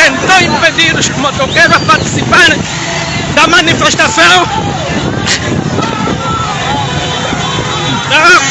tentou impedir os motoqueiros a participarem da manifestação. Então,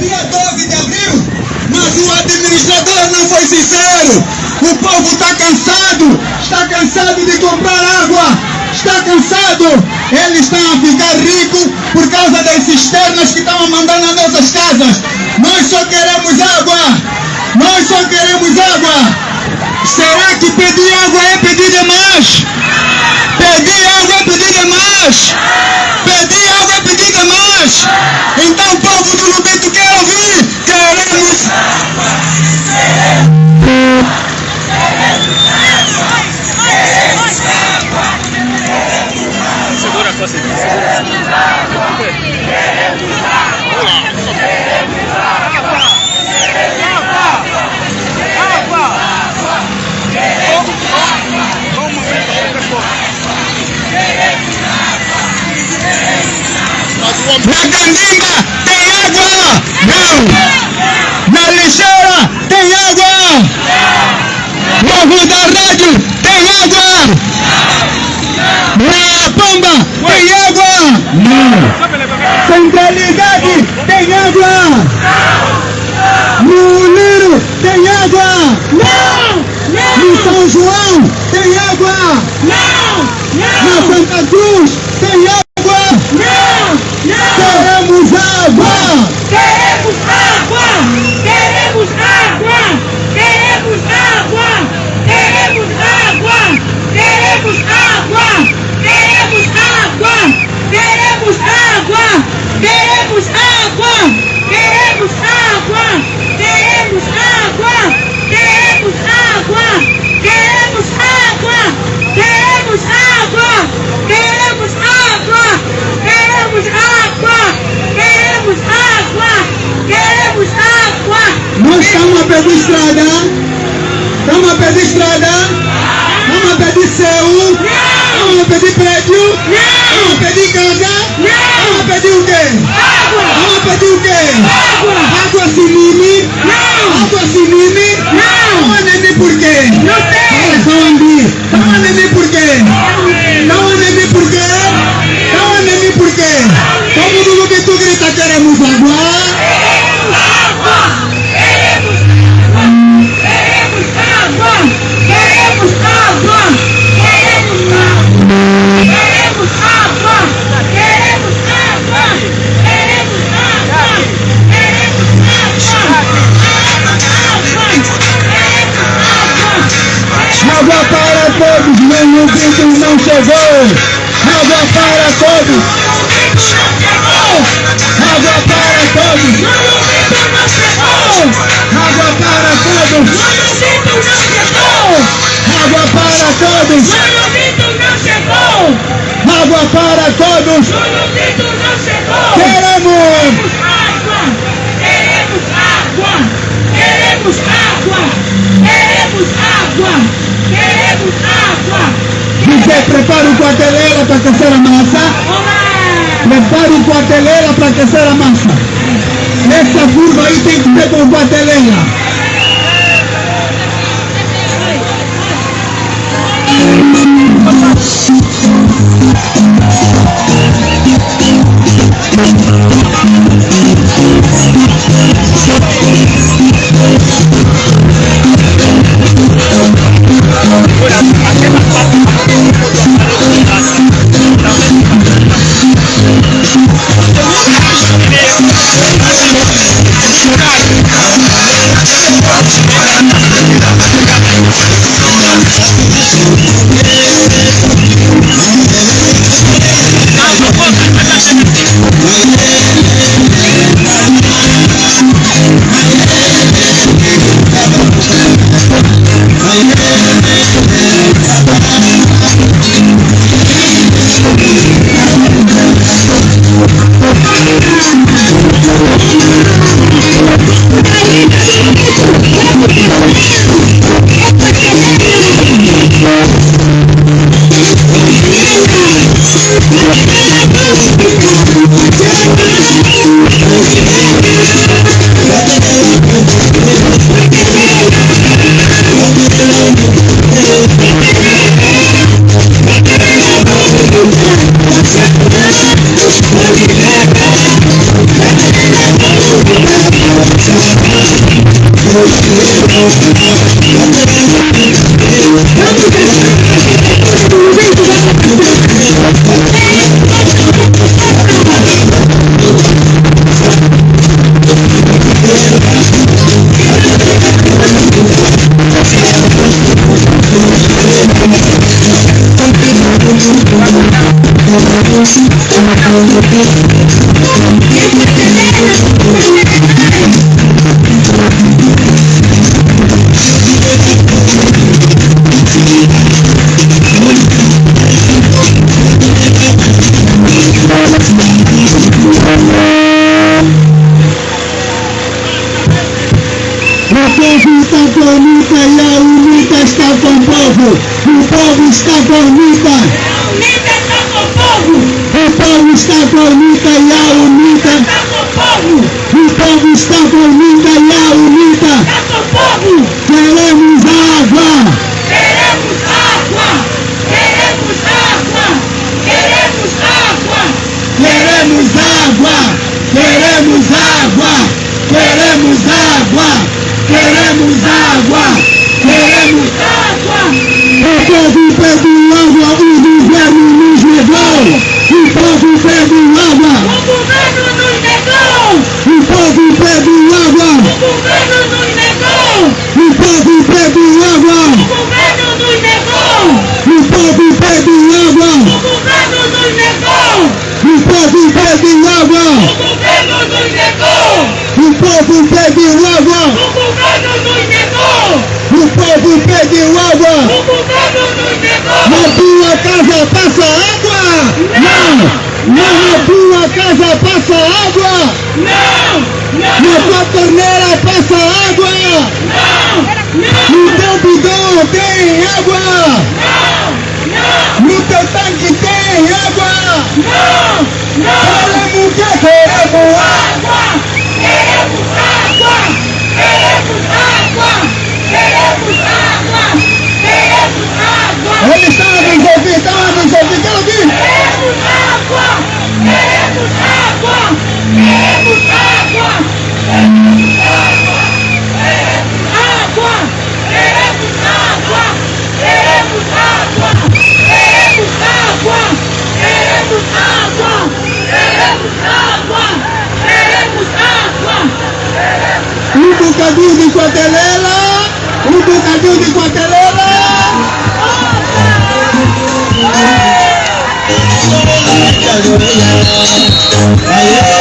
dia 12 de Brasil, mas o administrador não foi sincero. O povo está cansado, está cansado de comprar água, está cansado. Eles estão a ficar ricos por causa das cisternas que estão a mandar nas nossas casas. Nós só queremos água, nós só queremos água. Será que pedir água é pedir demais? Pedir água é pedir demais. now! Now! Now! Now, Santa Cruz! para que será massa. Prepare o quartelela para que será massa. Nessa curva aí tem que ver com quartelela. Thank Yeah. stop on me. Na tua casa passa água? Não! não. Na tua torneira passa água? Não! não. No teu bidão tem água? Não! não. No teu tanque tem água? Não! não. Queremos que queremos água! Queremos água! Queremos água! Queremos água! Queremos água! Ele estava resolvido, estava está estava aqui! Queremos água! água! Queremos água! Queremos água! Queremos água! Queremos água! Queremos água! Queremos água! Queremos água! Queremos água! Queremos água! Queremos água! Um bocadinho de cotelera! Um bocadinho de cotelera! I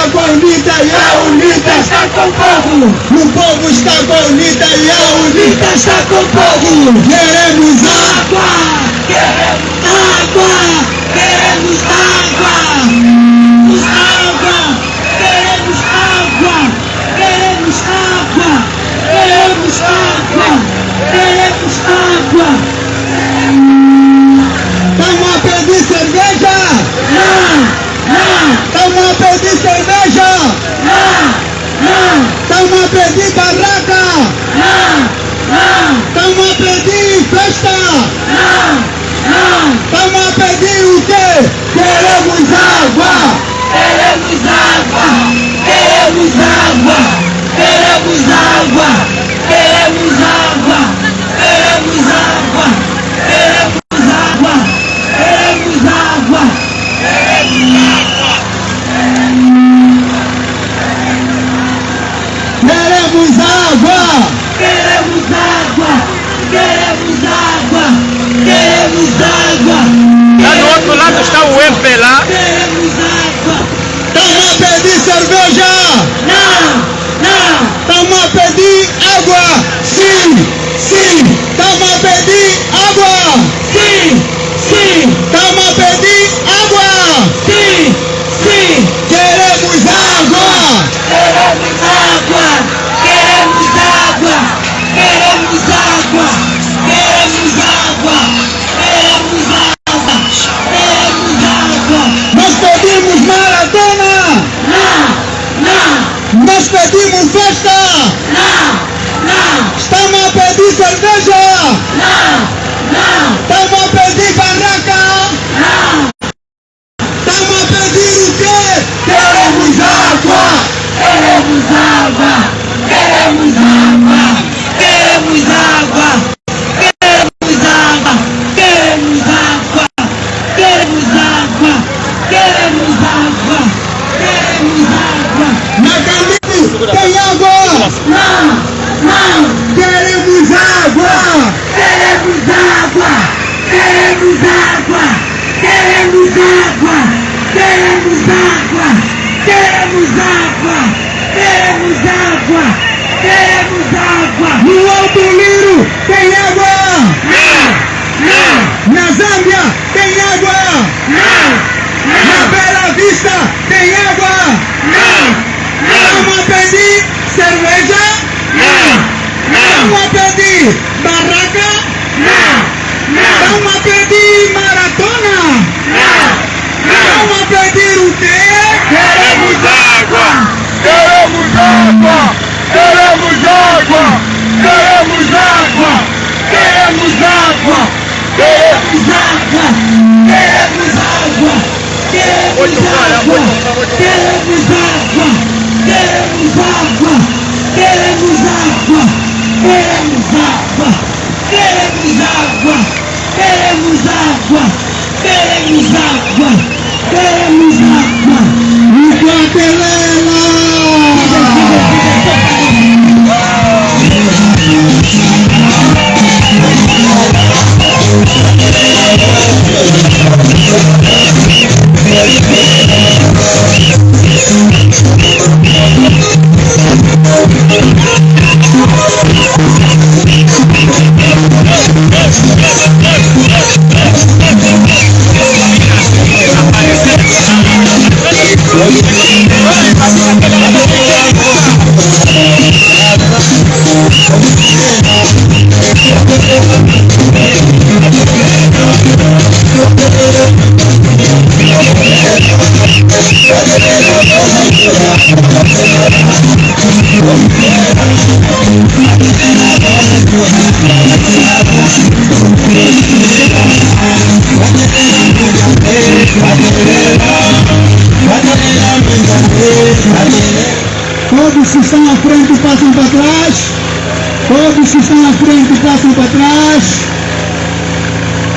Está bonita e a UNITA está com fogo. povo. O povo está bonita e a UNITA está com fogo. povo. Queremos água. Queremos água. Mr. Bash!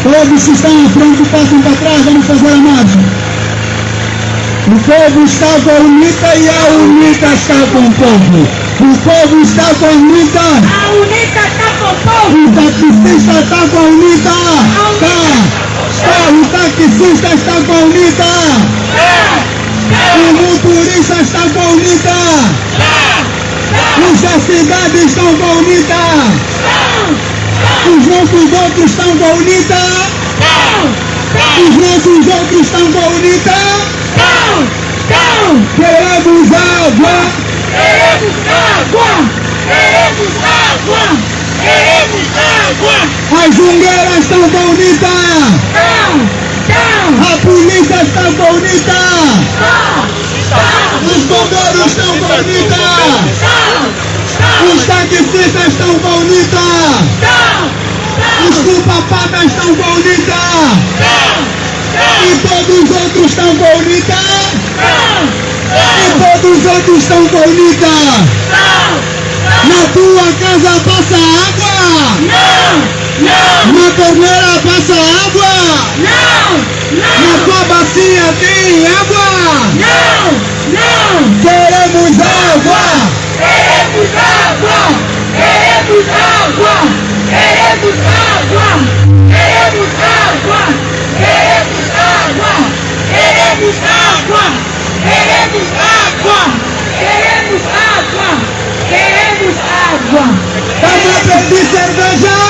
Todos que estão à frente passam para trás. Vamos fazer a margem. O povo está com a UNITA e a UNITA está com o povo. O povo está com a UNITA. Está com o povo! O taxista está com a UNITA. Tá. Tá. O taxista está com a UNITA. O motorista está com a UNITA. Os da cidade estão com a UNITA. Os nossos outros estão com a UNITA. Os nossos outros estão com a UNITA. Queremos água. Queremos água! Queremos água! Queremos água! As jungueiras estão com a polícia está com a UNITA. Não! Os bombeiros estão. Não! Os taxistas estão com Papadas tão bonita, não, não. E todos os outros estão bonita! E todos os outros estão bonita! Na tua casa passa água! Não! Não! Na torneira passa água! Não! Não! Na tua bacia tem água! Não! Não! Queremos água! Queremos água! Queremos água! Queremos água! Queremos água! Queremos água! Queremos água! Vamos a pedir cerveja.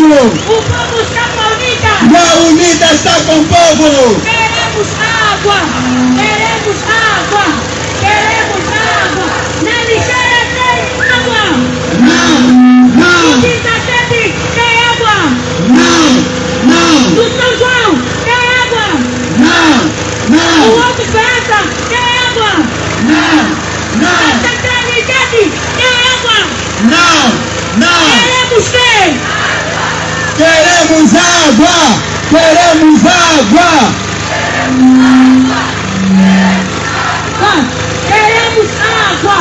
Com o povo. O povo Capaulita! La unida está com o povo. Queremos água! Queremos água! Queremos água! Na lixeira tem água! Não, não, Quinta sede tem água! não, não, No São João tem água! não, O não, Alto Esperança tem água! não, Na não, centralidade tem água! não, não. Queremos ter! Queremos água. Queremos água. Queremos água!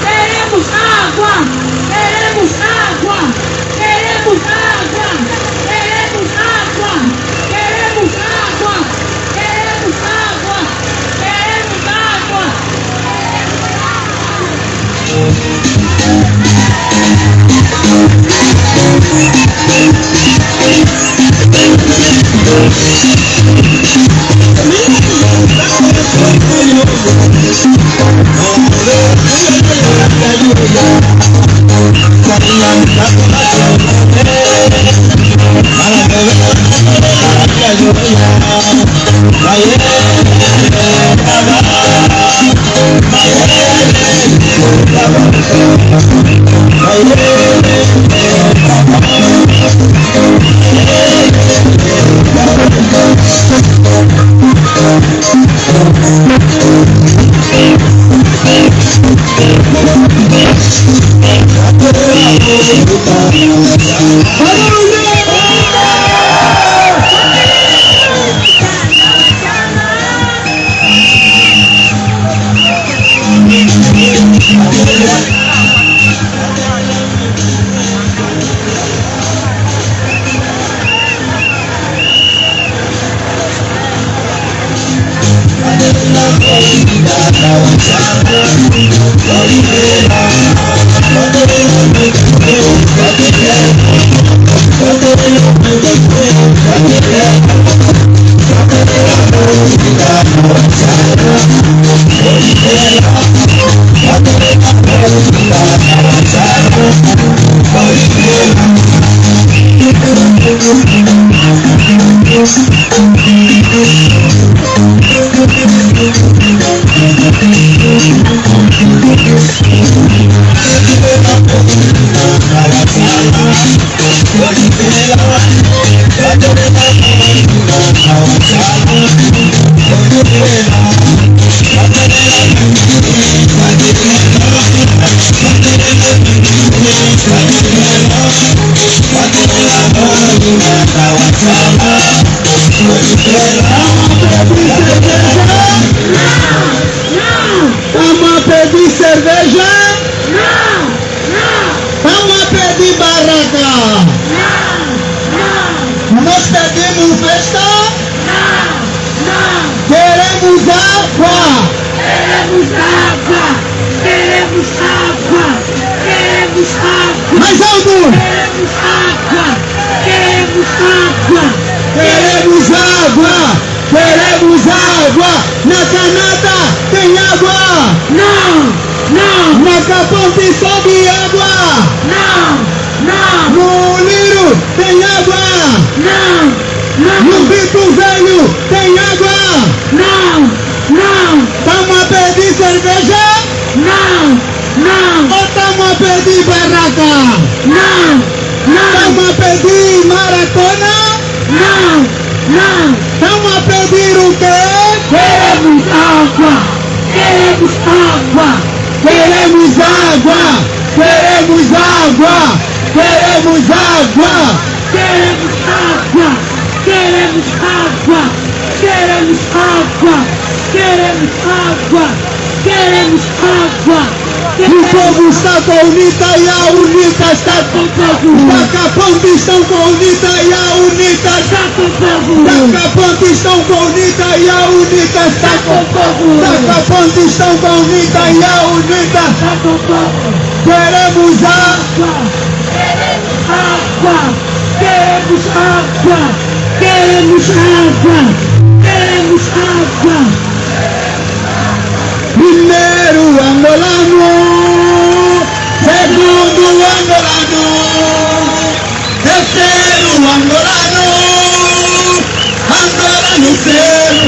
Queremos água! Queremos Vito Velho tem água. Não! Não! Vamos a pedir cerveja Não! Não! ou estamos a pedir barraca? Não! Não! Vamos a pedir maratona? Não! Não! Vamos a pedir o quê? Queremos água! Queremos água! Queremos água! Queremos água! Queremos água! Queremos! Queremos água! Queremos água! Queremos água! Queremos água! O povo está com a UNITA e a UNITA está com o povo. Dacaponte estão com a UNITA e a UNITA está com o povo. Dacaponte estão com a UNITA e a UNITA está com o povo. Dacaponte estão com a UNITA e a UNITA está com o povo. Queremos água. Água! Queremos água! Queremos água! Queremos água! Primeiro angolano, segundo angolano, terceiro angolano, angolano sempre. Primeiro,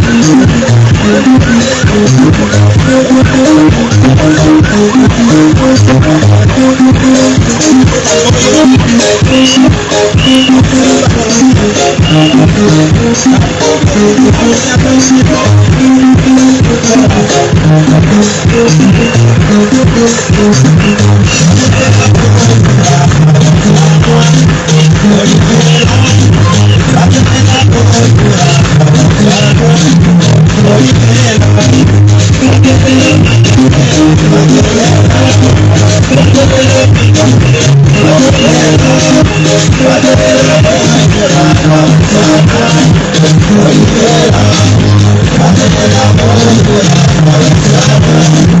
I'm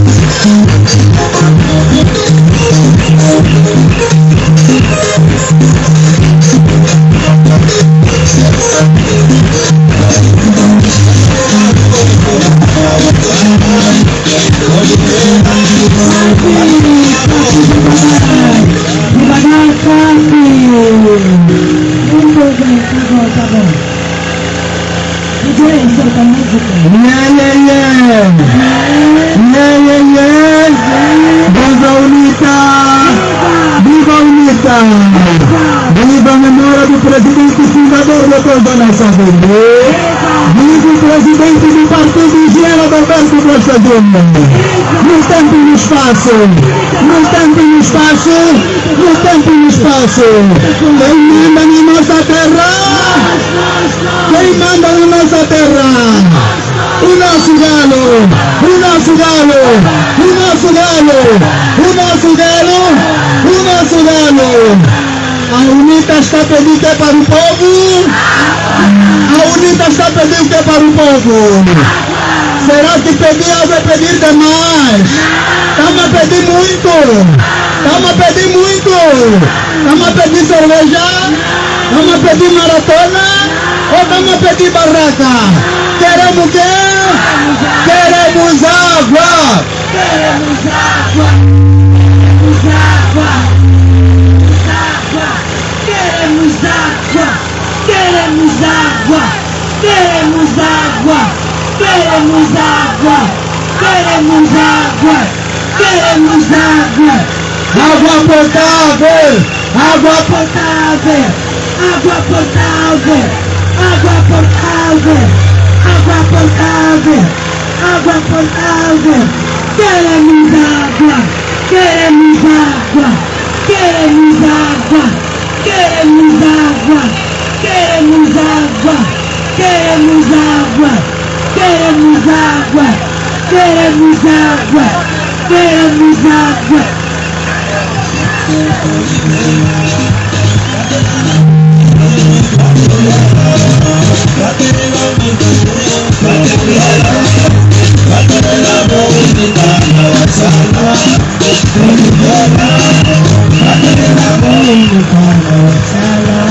Nha, nha, nha. Nha, nha, nha. Viva Unita. Viva Unita. Viva a memória do presidente fundador do Conta Nossa Vender. Viva o presidente do Partido Gera Roberto Costa Júnior. No tempo e no espaço. No tempo e no espaço. No tempo e no espaço. Está pedindo que é para o povo? A UNITA está pedindo que é para o povo? Será que pedir algo é pedir demais? Estamos a pedir muito. Estamos a pedir muito. Estamos a pedir cerveja? Estamos a pedir maratona? Ou estamos a pedir barraca? Queremos o quê? Queremos água! Queremos água! Queremos água! Queremos água! Queremos água! Queremos água! Queremos água! Água potável! Água potável! Água potável! Água potável! Água potável! Água potável! Queremos água! Queremos água! Queremos água! Queremos água! Queremos água! Queremos água! Queremos água! Queremos água! Queremos água! Voy a